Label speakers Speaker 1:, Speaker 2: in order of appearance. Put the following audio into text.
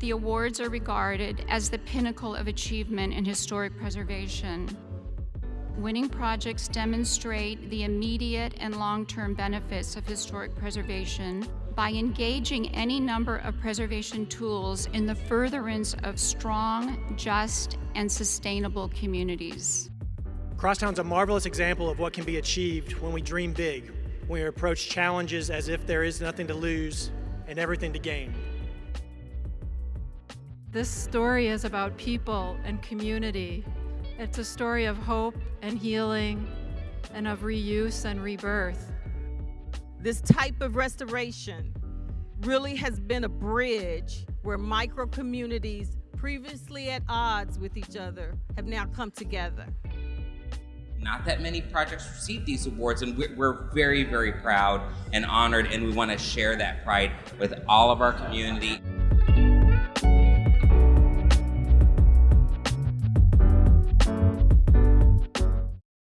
Speaker 1: The awards are regarded as the pinnacle of achievement in historic preservation. Winning projects demonstrate the immediate and long-term benefits of historic preservation by engaging any number of preservation tools in the furtherance of strong, just, and sustainable communities.
Speaker 2: Crosstown's a marvelous example of what can be achieved when we dream big, when we approach challenges as if there is nothing to lose and everything to gain.
Speaker 3: This story is about people and community. It's a story of hope and healing and of reuse and rebirth.
Speaker 4: This type of restoration really has been a bridge where micro communities previously at odds with each other have now come together.
Speaker 5: Not that many projects receive these awards, and we're very, very proud and honored, and we want to share that pride with all of our community.